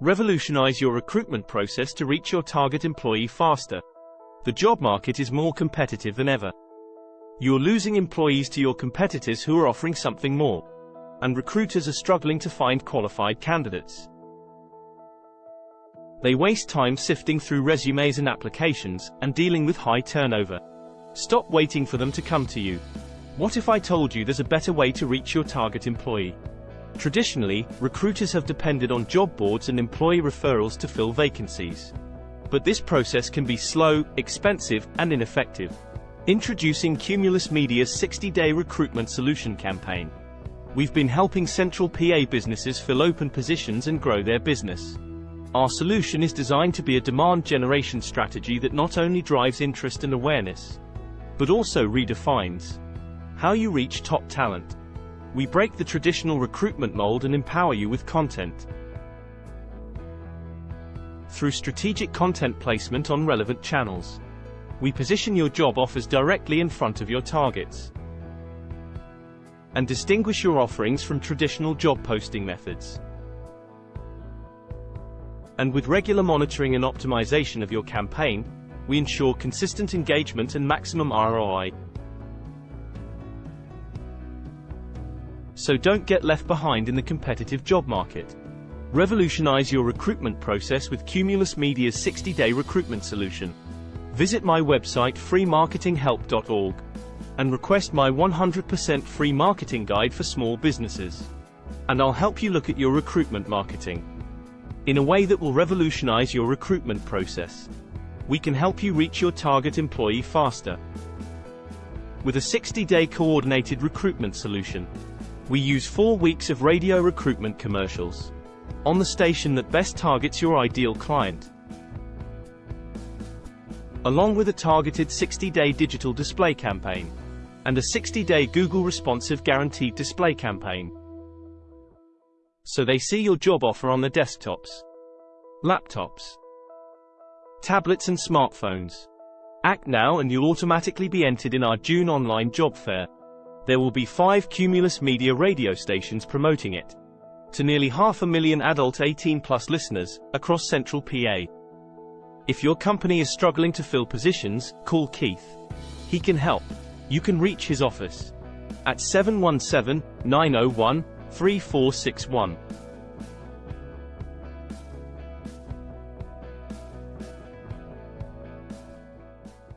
Revolutionize your recruitment process to reach your target employee faster. The job market is more competitive than ever. You're losing employees to your competitors who are offering something more. And recruiters are struggling to find qualified candidates. They waste time sifting through resumes and applications and dealing with high turnover. Stop waiting for them to come to you. What if I told you there's a better way to reach your target employee? Traditionally, recruiters have depended on job boards and employee referrals to fill vacancies. But this process can be slow, expensive, and ineffective. Introducing Cumulus Media's 60-day recruitment solution campaign. We've been helping central PA businesses fill open positions and grow their business. Our solution is designed to be a demand generation strategy that not only drives interest and awareness, but also redefines how you reach top talent. We break the traditional recruitment mold and empower you with content. Through strategic content placement on relevant channels, we position your job offers directly in front of your targets and distinguish your offerings from traditional job posting methods. And with regular monitoring and optimization of your campaign, we ensure consistent engagement and maximum ROI. So don't get left behind in the competitive job market. Revolutionize your recruitment process with Cumulus Media's 60-day recruitment solution. Visit my website freemarketinghelp.org and request my 100% free marketing guide for small businesses. And I'll help you look at your recruitment marketing in a way that will revolutionize your recruitment process. We can help you reach your target employee faster. With a 60-day coordinated recruitment solution, we use four weeks of radio recruitment commercials on the station that best targets your ideal client. Along with a targeted 60-day digital display campaign and a 60-day Google responsive guaranteed display campaign. So they see your job offer on their desktops, laptops, tablets and smartphones. Act now and you'll automatically be entered in our June online job fair. There will be five Cumulus Media radio stations promoting it to nearly half a million adult 18 plus listeners across central PA. If your company is struggling to fill positions, call Keith. He can help. You can reach his office at 717 901 3461.